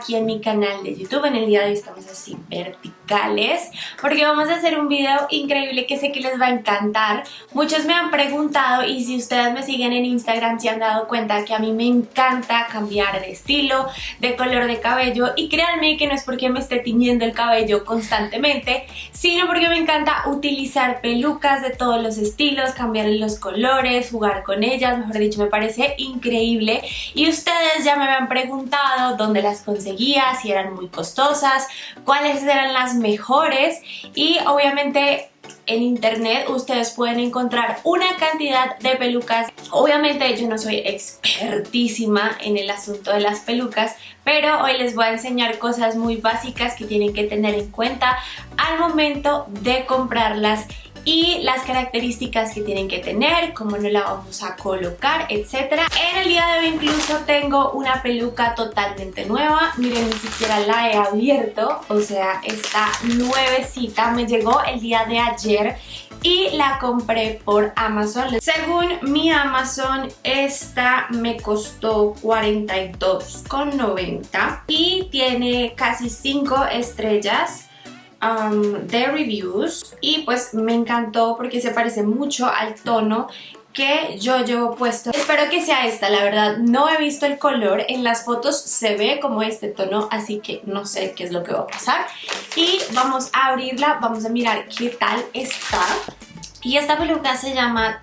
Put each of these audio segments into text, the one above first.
aquí en mi canal de YouTube. En el día de hoy estamos así porque vamos a hacer un video increíble que sé que les va a encantar. Muchos me han preguntado y si ustedes me siguen en Instagram se han dado cuenta que a mí me encanta cambiar de estilo, de color de cabello y créanme que no es porque me esté tiñendo el cabello constantemente, sino porque me encanta utilizar pelucas de todos los estilos, cambiar los colores, jugar con ellas, mejor dicho me parece increíble y ustedes ya me habían preguntado dónde las conseguía, si eran muy costosas, cuáles eran las mejores y obviamente en internet ustedes pueden encontrar una cantidad de pelucas. Obviamente yo no soy expertísima en el asunto de las pelucas, pero hoy les voy a enseñar cosas muy básicas que tienen que tener en cuenta al momento de comprarlas y las características que tienen que tener, cómo no la vamos a colocar, etc. En el día de hoy incluso tengo una peluca totalmente nueva, miren ni siquiera la he abierto, o sea está nuevecita, me llegó el día de ayer y la compré por Amazon. Según mi Amazon, esta me costó $42,90 y tiene casi 5 estrellas Um, de reviews y pues me encantó porque se parece mucho al tono que yo llevo puesto. Espero que sea esta, la verdad no he visto el color, en las fotos se ve como este tono, así que no sé qué es lo que va a pasar. Y vamos a abrirla, vamos a mirar qué tal está. Y esta peluca se llama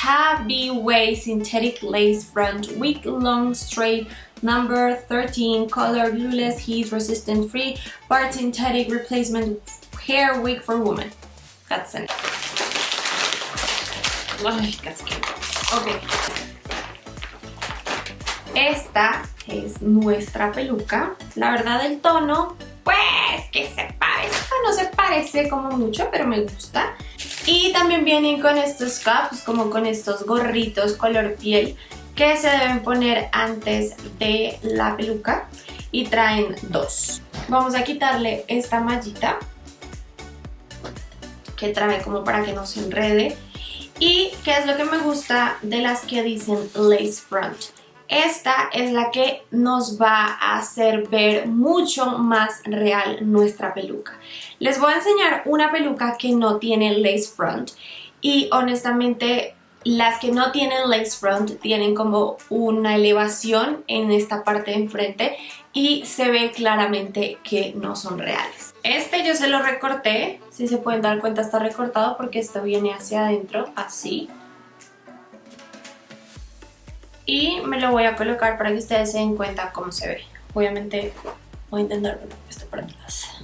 Tabby Way Synthetic Lace Front Week Long Straight Number 13 Color Glueless Heat Resistant Free Part Synthetic Replacement Hair Wig for Women. That's it. Ay, casi Ok. Esta es nuestra peluca. La verdad el tono, pues que se parece, no se parece como mucho, pero me gusta. Y también vienen con estos caps, como con estos gorritos color piel que se deben poner antes de la peluca y traen dos. Vamos a quitarle esta mallita que trae como para que no se enrede y qué es lo que me gusta de las que dicen lace front. Esta es la que nos va a hacer ver mucho más real nuestra peluca. Les voy a enseñar una peluca que no tiene lace front y honestamente las que no tienen lace front tienen como una elevación en esta parte de enfrente y se ve claramente que no son reales. Este yo se lo recorté, si se pueden dar cuenta está recortado porque esto viene hacia adentro, así. Y me lo voy a colocar para que ustedes se den cuenta cómo se ve. Obviamente voy a intentar poner esto para atrás.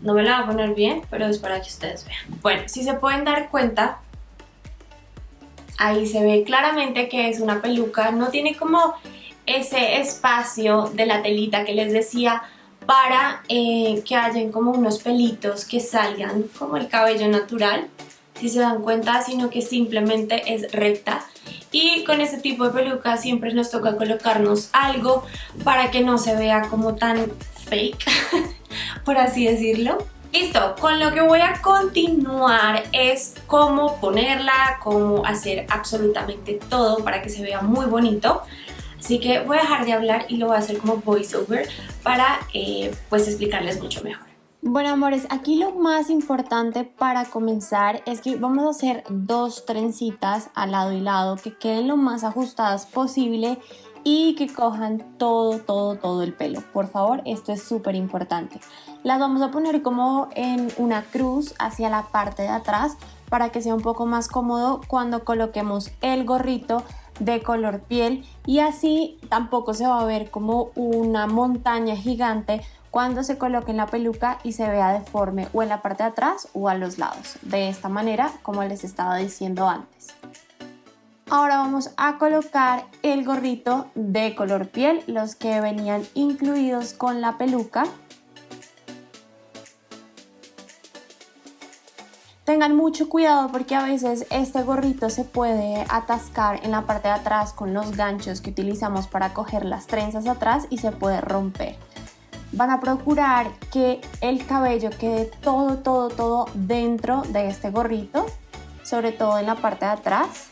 No me la voy a poner bien, pero es para que ustedes vean. Bueno, si se pueden dar cuenta, Ahí se ve claramente que es una peluca, no tiene como ese espacio de la telita que les decía para eh, que hayan como unos pelitos que salgan como el cabello natural, si se dan cuenta, sino que simplemente es recta. Y con este tipo de peluca siempre nos toca colocarnos algo para que no se vea como tan fake, por así decirlo. Listo, con lo que voy a continuar es cómo ponerla, cómo hacer absolutamente todo para que se vea muy bonito. Así que voy a dejar de hablar y lo voy a hacer como voiceover para eh, pues explicarles mucho mejor. Bueno amores, aquí lo más importante para comenzar es que vamos a hacer dos trencitas al lado y lado que queden lo más ajustadas posible y que cojan todo, todo, todo el pelo. Por favor, esto es súper importante. Las vamos a poner como en una cruz hacia la parte de atrás para que sea un poco más cómodo cuando coloquemos el gorrito de color piel y así tampoco se va a ver como una montaña gigante cuando se coloque en la peluca y se vea deforme o en la parte de atrás o a los lados. De esta manera, como les estaba diciendo antes. Ahora vamos a colocar el gorrito de color piel, los que venían incluidos con la peluca. Tengan mucho cuidado porque a veces este gorrito se puede atascar en la parte de atrás con los ganchos que utilizamos para coger las trenzas atrás y se puede romper. Van a procurar que el cabello quede todo, todo, todo dentro de este gorrito, sobre todo en la parte de atrás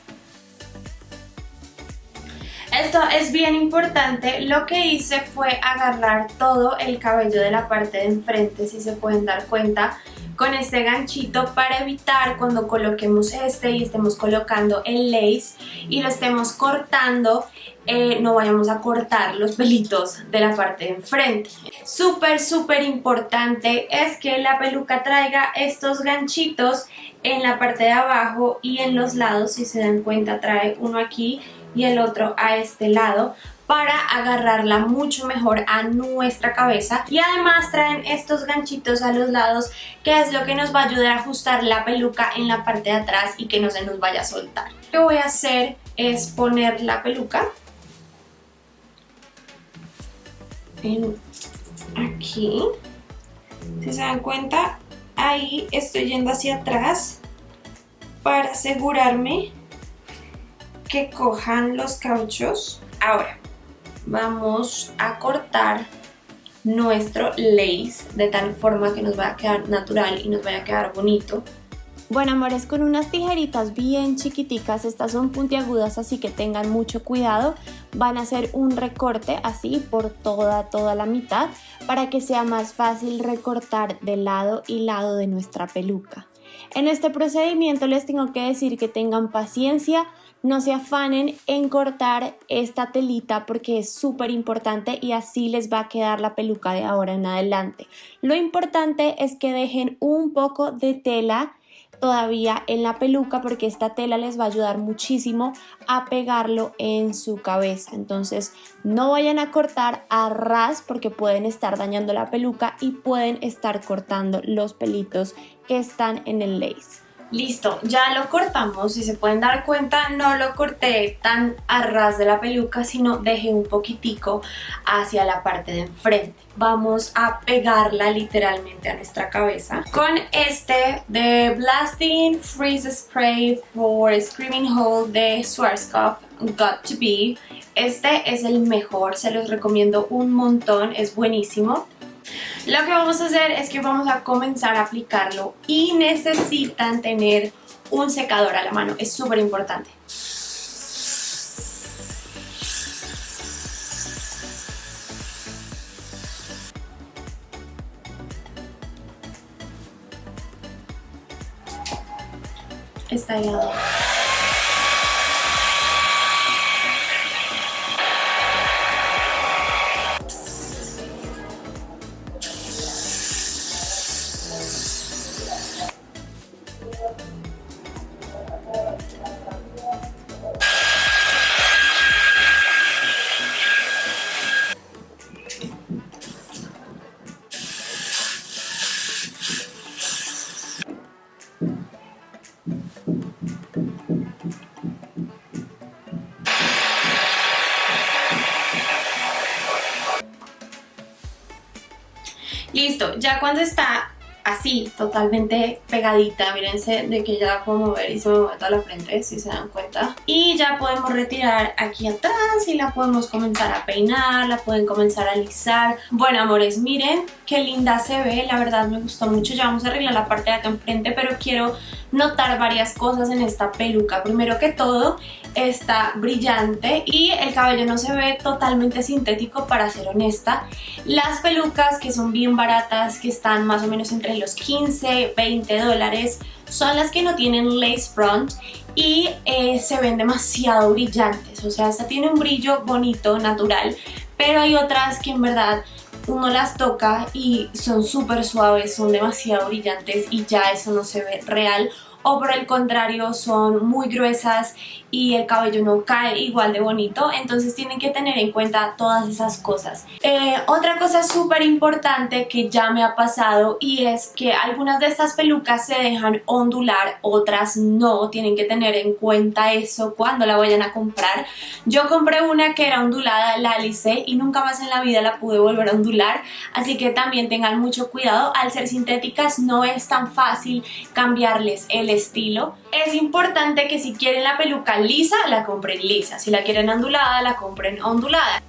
Esto es bien importante, lo que hice fue agarrar todo el cabello de la parte de enfrente, si se pueden dar cuenta, con este ganchito para evitar cuando coloquemos este y estemos colocando el lace y lo estemos cortando eh, no vayamos a cortar los pelitos de la parte de enfrente. Súper, súper importante es que la peluca traiga estos ganchitos en la parte de abajo y en los lados, si se dan cuenta trae uno aquí y el otro a este lado para agarrarla mucho mejor a nuestra cabeza y además traen estos ganchitos a los lados que es lo que nos va a ayudar a ajustar la peluca en la parte de atrás y que no se nos vaya a soltar. Lo que voy a hacer es poner la peluca aquí si se dan cuenta ahí estoy yendo hacia atrás para asegurarme que cojan los cauchos ahora vamos a cortar nuestro lace de tal forma que nos vaya a quedar natural y nos vaya a quedar bonito bueno amores, con unas tijeritas bien chiquiticas, estas son puntiagudas así que tengan mucho cuidado, van a hacer un recorte así por toda, toda la mitad para que sea más fácil recortar de lado y lado de nuestra peluca. En este procedimiento les tengo que decir que tengan paciencia, no se afanen en cortar esta telita porque es súper importante y así les va a quedar la peluca de ahora en adelante. Lo importante es que dejen un poco de tela todavía en la peluca porque esta tela les va a ayudar muchísimo a pegarlo en su cabeza. Entonces no vayan a cortar a ras porque pueden estar dañando la peluca y pueden estar cortando los pelitos que están en el lace. Listo, ya lo cortamos, si se pueden dar cuenta no lo corté tan a ras de la peluca sino dejé un poquitico hacia la parte de enfrente. Vamos a pegarla literalmente a nuestra cabeza con este de Blasting Freeze Spray for Screaming Hole de Schwarzkopf Got To Be. Este es el mejor, se los recomiendo un montón, es buenísimo. Lo que vamos a hacer es que vamos a comenzar a aplicarlo y necesitan tener un secador a la mano, es súper importante. Está helado. Ya cuando está así, totalmente pegadita, mírense de que ya la puedo mover y se me mueve toda la frente, si se dan cuenta. Y ya podemos retirar aquí atrás y la podemos comenzar a peinar, la pueden comenzar a alisar. Bueno, amores, miren qué linda se ve, la verdad me gustó mucho. Ya vamos a arreglar la parte de acá enfrente, pero quiero notar varias cosas en esta peluca. Primero que todo, está brillante y el cabello no se ve totalmente sintético para ser honesta. Las pelucas que son bien baratas, que están más o menos entre los 15, 20 dólares, son las que no tienen lace front y eh, se ven demasiado brillantes. O sea, esta tiene un brillo bonito, natural, pero hay otras que en verdad uno las toca y son súper suaves, son demasiado brillantes y ya eso no se ve real o por el contrario son muy gruesas y el cabello no cae igual de bonito, entonces tienen que tener en cuenta todas esas cosas. Eh, otra cosa súper importante que ya me ha pasado y es que algunas de estas pelucas se dejan ondular, otras no, tienen que tener en cuenta eso cuando la vayan a comprar. Yo compré una que era ondulada, la alicé y nunca más en la vida la pude volver a ondular, así que también tengan mucho cuidado, al ser sintéticas no es tan fácil cambiarles el estilo. Es importante que si quieren la peluca lisa, la compren lisa. Si la quieren ondulada, la compren ondulada.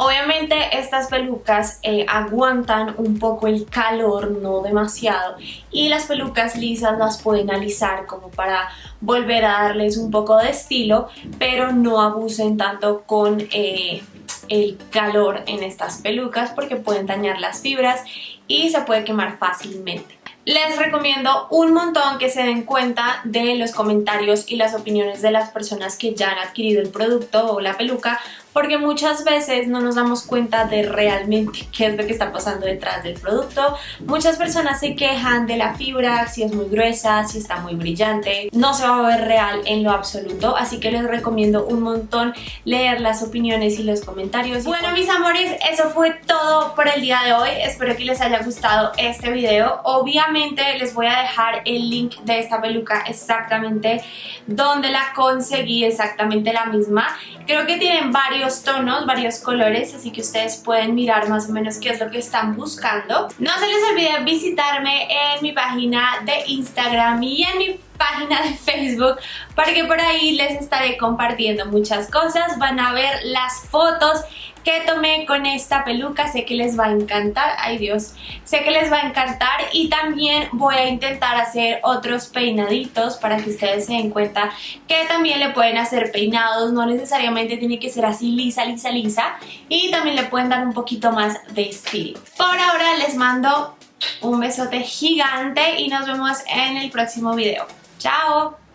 Obviamente estas pelucas eh, aguantan un poco el calor, no demasiado, y las pelucas lisas las pueden alisar como para volver a darles un poco de estilo, pero no abusen tanto con eh, el calor en estas pelucas porque pueden dañar las fibras y se puede quemar fácilmente. Les recomiendo un montón que se den cuenta de los comentarios y las opiniones de las personas que ya han adquirido el producto o la peluca porque muchas veces no nos damos cuenta de realmente qué es lo que está pasando detrás del producto. Muchas personas se quejan de la fibra, si es muy gruesa, si está muy brillante, no se va a ver real en lo absoluto, así que les recomiendo un montón leer las opiniones y los comentarios. Bueno mis amores, eso fue todo por el día de hoy, espero que les haya gustado este video. Obviamente les voy a dejar el link de esta peluca exactamente donde la conseguí, exactamente la misma. Creo que tienen varios tonos, varios colores, así que ustedes pueden mirar más o menos qué es lo que están buscando. No se les olvide visitarme en mi página de Instagram y en mi página de Facebook porque por ahí les estaré compartiendo muchas cosas, van a ver las fotos que tomé con esta peluca, sé que les va a encantar, ay Dios, sé que les va a encantar. Y también voy a intentar hacer otros peinaditos para que ustedes se den cuenta que también le pueden hacer peinados, no necesariamente tiene que ser así lisa, lisa, lisa. Y también le pueden dar un poquito más de estilo. Por ahora les mando un besote gigante y nos vemos en el próximo video. Ciao!